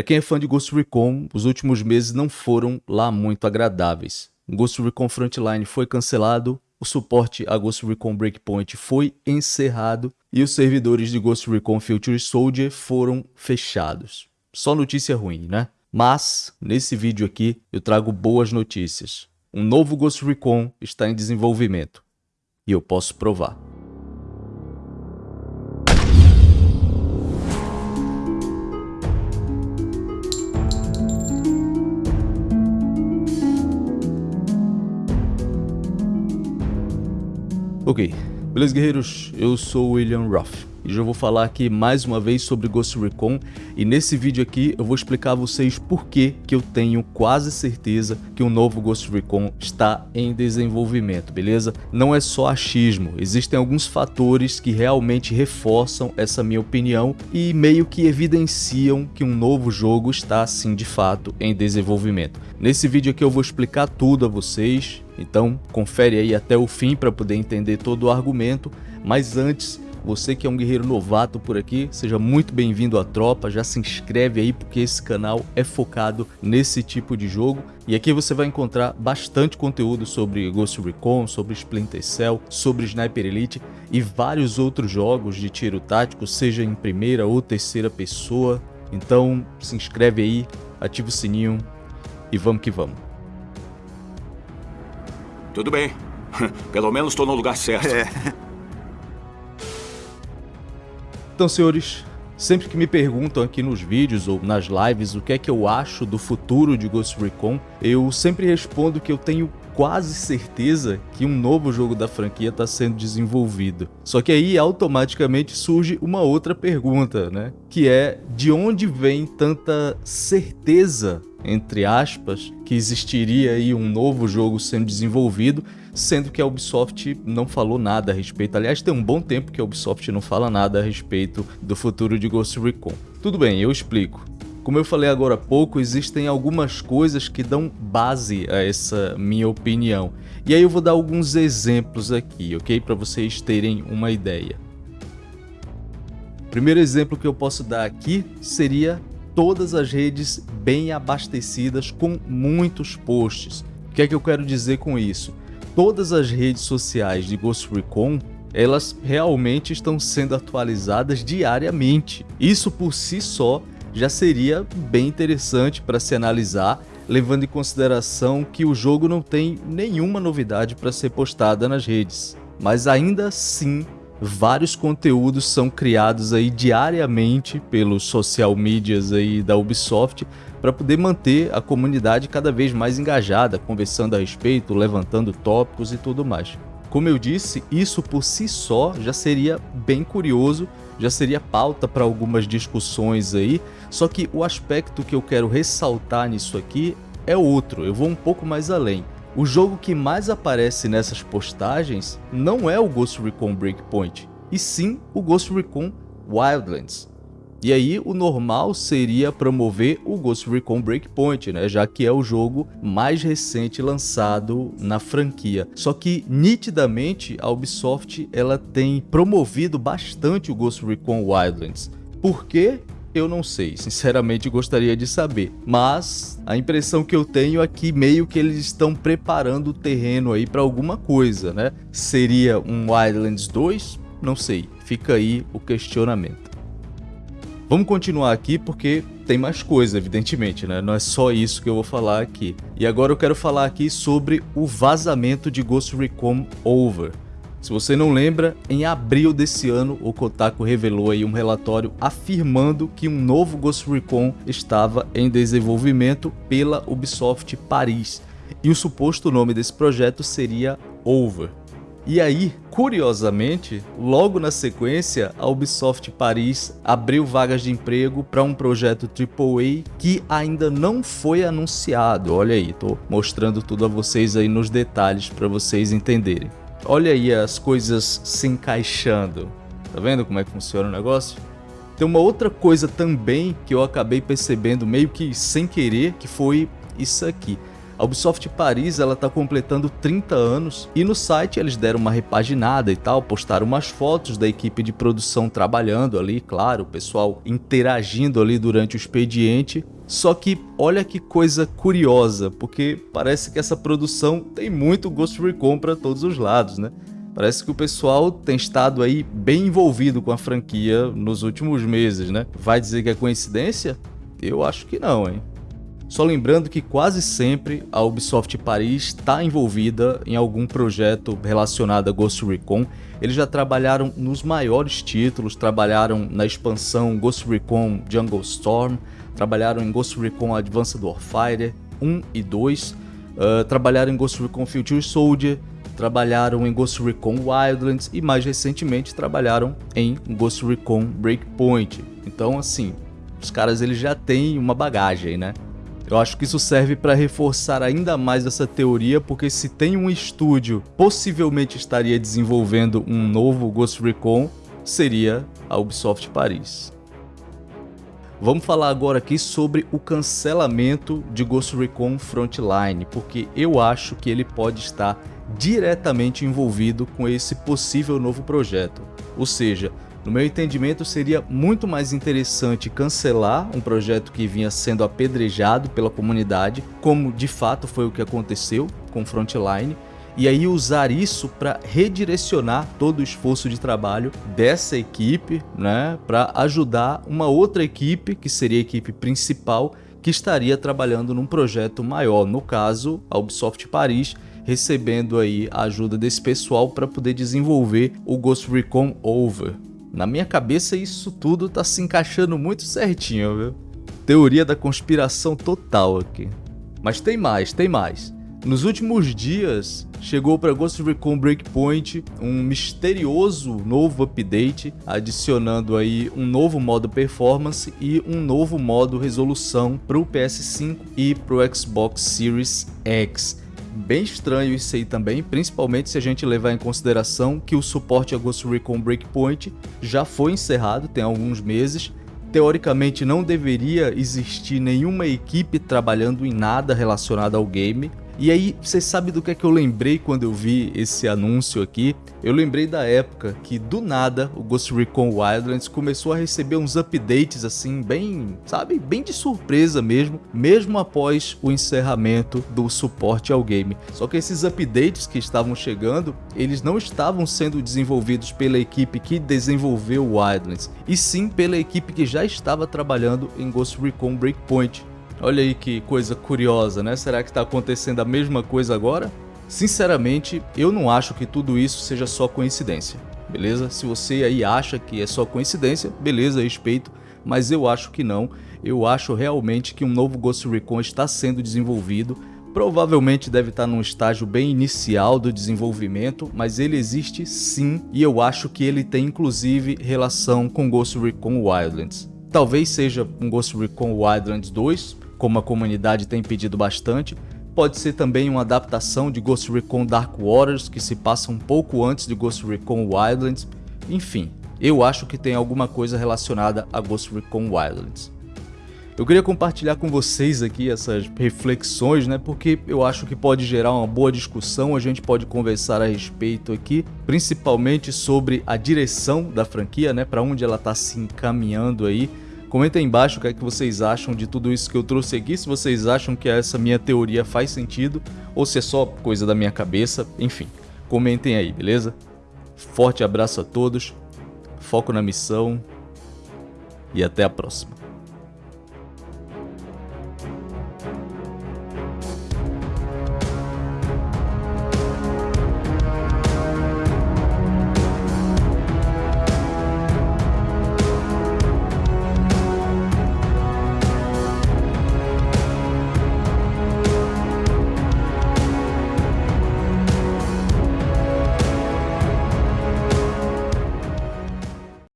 Para quem é fã de Ghost Recon, os últimos meses não foram lá muito agradáveis. Ghost Recon Frontline foi cancelado, o suporte a Ghost Recon Breakpoint foi encerrado e os servidores de Ghost Recon Future Soldier foram fechados. Só notícia ruim, né? Mas, nesse vídeo aqui, eu trago boas notícias. Um novo Ghost Recon está em desenvolvimento. E eu posso provar. Ok, beleza guerreiros? Eu sou o William Ruff e já vou falar aqui mais uma vez sobre Ghost Recon e nesse vídeo aqui eu vou explicar a vocês por que que eu tenho quase certeza que um novo Ghost Recon está em desenvolvimento, beleza? Não é só achismo, existem alguns fatores que realmente reforçam essa minha opinião e meio que evidenciam que um novo jogo está sim de fato em desenvolvimento. Nesse vídeo aqui eu vou explicar tudo a vocês, então confere aí até o fim para poder entender todo o argumento, mas antes você que é um guerreiro novato por aqui, seja muito bem-vindo à tropa, já se inscreve aí porque esse canal é focado nesse tipo de jogo. E aqui você vai encontrar bastante conteúdo sobre Ghost Recon, sobre Splinter Cell, sobre Sniper Elite e vários outros jogos de tiro tático, seja em primeira ou terceira pessoa. Então se inscreve aí, ativa o sininho e vamos que vamos. Tudo bem. Pelo menos estou no lugar certo. É. Então, senhores, sempre que me perguntam aqui nos vídeos ou nas lives o que é que eu acho do futuro de Ghost Recon, eu sempre respondo que eu tenho quase certeza que um novo jogo da franquia está sendo desenvolvido. Só que aí automaticamente surge uma outra pergunta, né? Que é de onde vem tanta certeza entre aspas, que existiria aí um novo jogo sendo desenvolvido, sendo que a Ubisoft não falou nada a respeito. Aliás, tem um bom tempo que a Ubisoft não fala nada a respeito do futuro de Ghost Recon. Tudo bem, eu explico. Como eu falei agora há pouco, existem algumas coisas que dão base a essa minha opinião. E aí eu vou dar alguns exemplos aqui, ok? Para vocês terem uma ideia. O primeiro exemplo que eu posso dar aqui seria todas as redes bem abastecidas com muitos posts. O que é que eu quero dizer com isso? Todas as redes sociais de Ghost Recon elas realmente estão sendo atualizadas diariamente. Isso por si só já seria bem interessante para se analisar, levando em consideração que o jogo não tem nenhuma novidade para ser postada nas redes. Mas ainda assim, vários conteúdos são criados aí diariamente pelos social medias aí da Ubisoft para poder manter a comunidade cada vez mais engajada, conversando a respeito, levantando tópicos e tudo mais. Como eu disse, isso por si só já seria bem curioso, já seria pauta para algumas discussões aí, só que o aspecto que eu quero ressaltar nisso aqui é outro, eu vou um pouco mais além. O jogo que mais aparece nessas postagens não é o Ghost Recon Breakpoint, e sim o Ghost Recon Wildlands. E aí o normal seria promover o Ghost Recon Breakpoint, né, já que é o jogo mais recente lançado na franquia. Só que nitidamente a Ubisoft ela tem promovido bastante o Ghost Recon Wildlands. Por quê? Eu não sei, sinceramente gostaria de saber, mas a impressão que eu tenho é que meio que eles estão preparando o terreno aí para alguma coisa, né? Seria um Wildlands 2? Não sei, fica aí o questionamento. Vamos continuar aqui porque tem mais coisa, evidentemente, né? Não é só isso que eu vou falar aqui. E agora eu quero falar aqui sobre o vazamento de Ghost Recon Over. Se você não lembra, em abril desse ano, o Kotaku revelou aí um relatório afirmando que um novo Ghost Recon estava em desenvolvimento pela Ubisoft Paris, e o suposto nome desse projeto seria Over. E aí, curiosamente, logo na sequência, a Ubisoft Paris abriu vagas de emprego para um projeto AAA que ainda não foi anunciado. Olha aí, tô mostrando tudo a vocês aí nos detalhes para vocês entenderem. Olha aí as coisas se encaixando. Tá vendo como é que funciona o negócio? Tem uma outra coisa também que eu acabei percebendo meio que sem querer, que foi isso aqui. A Ubisoft Paris ela está completando 30 anos e no site eles deram uma repaginada e tal, postaram umas fotos da equipe de produção trabalhando ali, claro, o pessoal interagindo ali durante o expediente. Só que olha que coisa curiosa, porque parece que essa produção tem muito Ghost Recon para todos os lados, né? Parece que o pessoal tem estado aí bem envolvido com a franquia nos últimos meses, né? Vai dizer que é coincidência? Eu acho que não, hein? Só lembrando que quase sempre a Ubisoft Paris está envolvida em algum projeto relacionado a Ghost Recon. Eles já trabalharam nos maiores títulos, trabalharam na expansão Ghost Recon Jungle Storm, trabalharam em Ghost Recon Advanced Warfighter 1 e 2, uh, ah, trabalharam em Ghost Recon Future Soldier, trabalharam em Ghost Recon Wildlands e mais recentemente trabalharam em Ghost Recon Breakpoint. Então assim, os caras eles já têm uma bagagem, né? Eu acho que isso serve para reforçar ainda mais essa teoria, porque se tem um estúdio possivelmente estaria desenvolvendo um novo Ghost Recon, seria a Ubisoft Paris. Vamos falar agora aqui sobre o cancelamento de Ghost Recon Frontline, porque eu acho que ele pode estar diretamente envolvido com esse possível novo projeto. Ou seja, no meu entendimento, seria muito mais interessante cancelar um projeto que vinha sendo apedrejado pela comunidade, como de fato foi o que aconteceu com Frontline, e aí usar isso para redirecionar todo o esforço de trabalho dessa equipe, né, para ajudar uma outra equipe, que seria a equipe principal, que estaria trabalhando num projeto maior, no caso, a Ubisoft Paris, recebendo aí a ajuda desse pessoal para poder desenvolver o Ghost Recon Over, na minha cabeça isso tudo tá se encaixando muito certinho, viu? Teoria da conspiração total aqui. Mas tem mais, tem mais. Nos últimos dias, chegou para Ghost Recon Breakpoint um misterioso novo update, adicionando aí um novo modo performance e um novo modo resolução para o PS5 e para o Xbox Series X. Bem estranho isso aí também, principalmente se a gente levar em consideração que o suporte a Ghost Recon Breakpoint já foi encerrado tem alguns meses. Teoricamente não deveria existir nenhuma equipe trabalhando em nada relacionado ao game, e aí, você sabe do que é que eu lembrei quando eu vi esse anúncio aqui? Eu lembrei da época que do nada o Ghost Recon Wildlands começou a receber uns updates assim, bem, sabe, bem de surpresa mesmo, mesmo após o encerramento do suporte ao game. Só que esses updates que estavam chegando, eles não estavam sendo desenvolvidos pela equipe que desenvolveu Wildlands, e sim pela equipe que já estava trabalhando em Ghost Recon Breakpoint. Olha aí que coisa curiosa, né? Será que está acontecendo a mesma coisa agora? Sinceramente, eu não acho que tudo isso seja só coincidência, beleza? Se você aí acha que é só coincidência, beleza, respeito, mas eu acho que não. Eu acho realmente que um novo Ghost Recon está sendo desenvolvido, provavelmente deve estar num estágio bem inicial do desenvolvimento, mas ele existe sim, e eu acho que ele tem inclusive relação com Ghost Recon Wildlands. Talvez seja um Ghost Recon Wildlands 2, como a comunidade tem pedido bastante. Pode ser também uma adaptação de Ghost Recon Dark Waters, que se passa um pouco antes de Ghost Recon Wildlands. Enfim, eu acho que tem alguma coisa relacionada a Ghost Recon Wildlands. Eu queria compartilhar com vocês aqui essas reflexões, né, porque eu acho que pode gerar uma boa discussão, a gente pode conversar a respeito aqui, principalmente sobre a direção da franquia, né, para onde ela está se encaminhando aí, Comenta aí embaixo o que é que vocês acham de tudo isso que eu trouxe aqui, se vocês acham que essa minha teoria faz sentido ou se é só coisa da minha cabeça, enfim. Comentem aí, beleza? Forte abraço a todos, foco na missão e até a próxima.